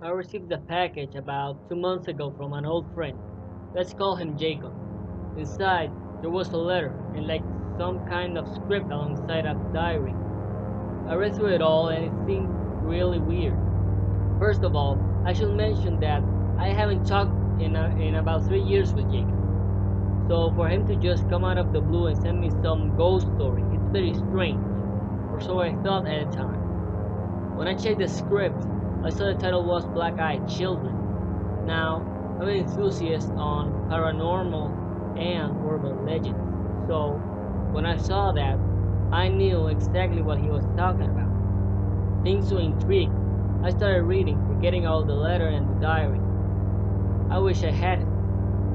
I received a package about two months ago from an old friend. Let's call him Jacob. Inside, there was a letter and like some kind of script alongside a diary. I read through it all and it seemed really weird. First of all, I should mention that I haven't talked in, a, in about three years with Jacob. So for him to just come out of the blue and send me some ghost story, it's very strange. Or so I thought at the time. When I checked the script, I saw the title was Black Eyed Children. Now, I'm an enthusiast on paranormal and urban legends. So, when I saw that, I knew exactly what he was talking about. Being so intrigued, I started reading, forgetting all the letter and the diary. I wish I had it.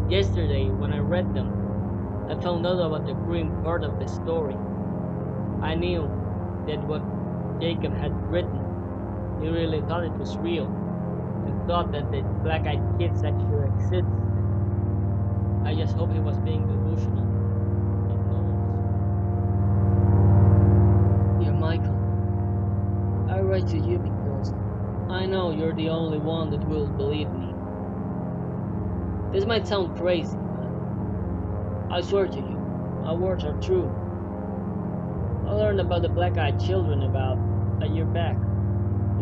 Yesterday, when I read them, I found out about the grim part of the story. I knew that what Jacob had written, he really thought it was real, and thought that the black-eyed kids actually exist. I just hope he was being delusional. Dear Michael, I write to you because I know you're the only one that will believe me. This might sound crazy, but I swear to you, my words are true. I learned about the black-eyed children about a year back.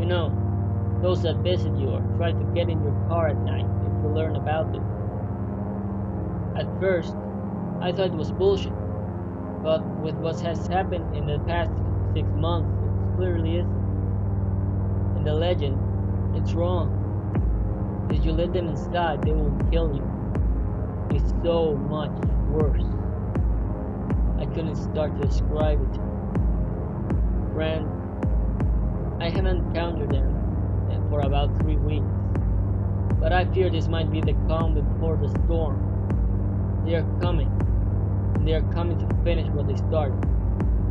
You know, those that visit you or try to get in your car at night if you learn about them. At first, I thought it was bullshit, but with what has happened in the past six months, it clearly isn't. And the legend, it's wrong. If you let them inside, they will kill you. It's so much worse. I couldn't start to describe it. Friend, I haven't encountered them uh, for about three weeks, but I fear this might be the calm before the storm. They are coming, and they are coming to finish what they started.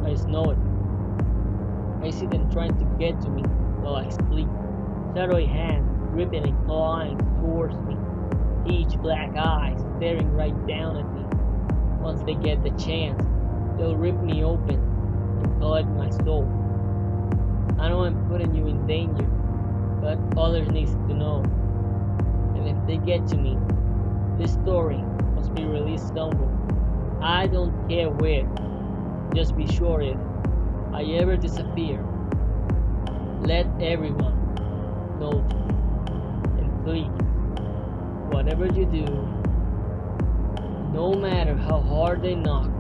I know it. I see them trying to get to me while I sleep. Shadowy hands gripping and clawing towards me, each black eye staring right down at me. Once they get the chance, they'll rip me open and collect my soul. I know I'm putting you in danger, but others need to know. And if they get to me, this story must be released somewhere. I don't care where. Just be sure if I ever disappear, let everyone know. And please, whatever you do, no matter how hard they knock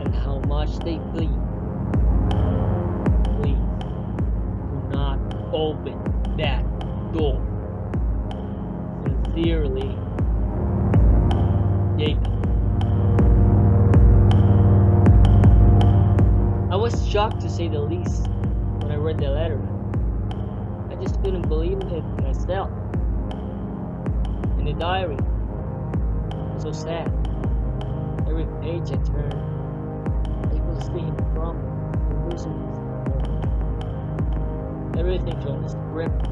and how much they plead, open that door. Sincerely, Jacob. I was shocked to say the least when I read the letter. I just couldn't believe it myself. In the diary, so sad. Every page I turned, I could see him crumble and losing Everything from the script,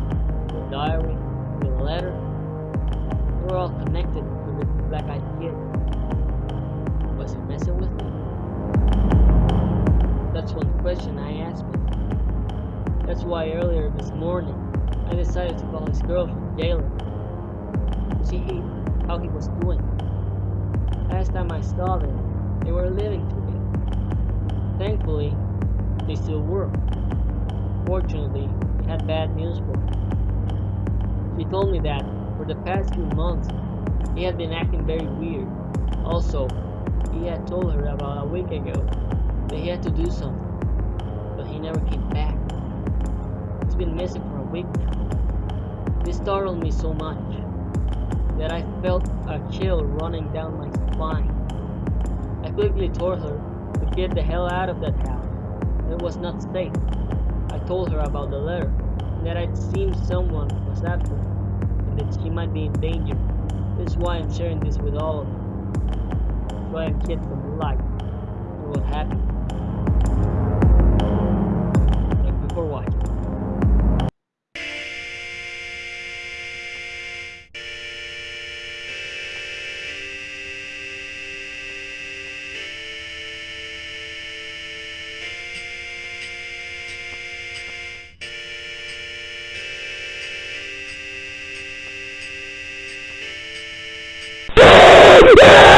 the diary, the letter, they were all connected to the black-eyed kid. Was he messing with me? That's one question I asked myself. That's why earlier this morning, I decided to call his girlfriend, Jayla, to see how he was doing. Last time I saw them, they were living together. Thankfully, they still were. Fortunately, he had bad news for her. She told me that for the past few months, he had been acting very weird. Also, he had told her about a week ago that he had to do something, but he never came back. He's been missing for a week now. This startled me so much that I felt a chill running down my spine. I quickly told her to get the hell out of that house. It was not safe. I told her about the letter and that I'd seen someone was after her and that she might be in danger. This is why I'm sharing this with all of you. Try and get some light on what happened. Thank you for watching. Yes!